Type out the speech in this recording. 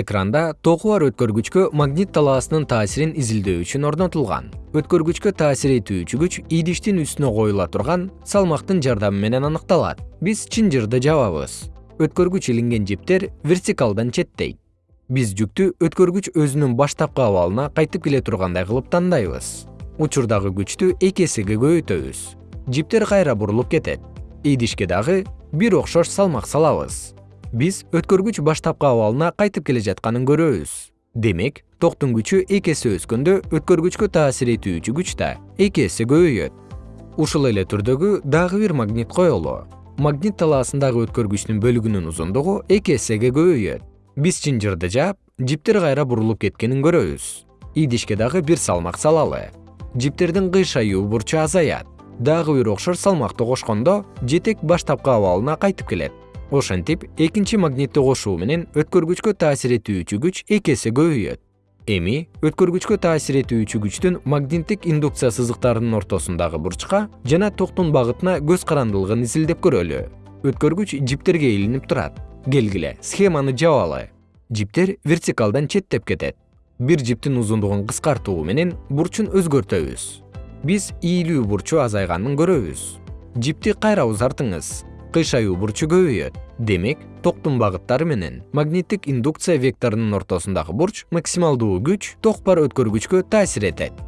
экранда току бар өткөргүчкө магнит талаасынын таасирин изилдөө үчүн орнотулган. Өткөргүчкө таасир этүүчү күч идиштин үстүнө коюла турган салмактын жардамы менен аныкталат. Биз чын жырды жабабыз. Өткөргүч илинген жиптер вертикалдан четтейт биз жүктү өткөргүч өзүнүн баштапкы абалына кайтып келе тургандай кылып тандайбыз. Учурдагы күчтү эки эсеге көбөйтөбүз жиптер кайра бурулуп кетет. Идишке дагы бир окшош салмак салабыз биз өткөргүч баштапкы абалына кайтып келе жатканын көрөбүз. Демек токтун күчү эки эсе өскөндө өткөргүчкө таасир этүүчү күч да эки эсе көбөйөт. Ушул эле түрдөгү дагы бир магнит коелу. Магнит талаасындагы өткөргүчтүн бөлүгүнүн узундугу эки эсеге көбөйөт. Биз чынжырды жаап жиптер кайра бурулуп кеткенин көрөбүз. Идишке дагы бир салмак салалы. Жиптердин кыйшаюу бурчу азаят. Дагы бир окшош салмакты кошкондо жетек баштапкы абалына кайтып келет ошентип экинчи магнитти кошуу менен өткөргүчкө таасир этүүчү күч эки эсе көбөйөт. Эми өткөргүчкө таасир этүүчү күчтүн магниттик индукция сызыктарынын ортосундагы бурчка жана токтун багытына көз карандылыгын изилдеп көрөлү. Өткөргүч жиптерге илинип турат. Келгиле схеманы жабалы. Жиптер вертикалдан четтеп кетет. Бир жиптин узундугун кыскартуу менен бурчун өзгөртөбүз. Биз ийилүү бурчу азайганын көрөбүз. Жипти кайра узартыңыз кыйшаюу бурчу көбөйөт. Демек токтун багыттары менен магниттик индукция векторунун ортосундагы бурч максималдуу күч ток бар өткөргүчкө таасир этет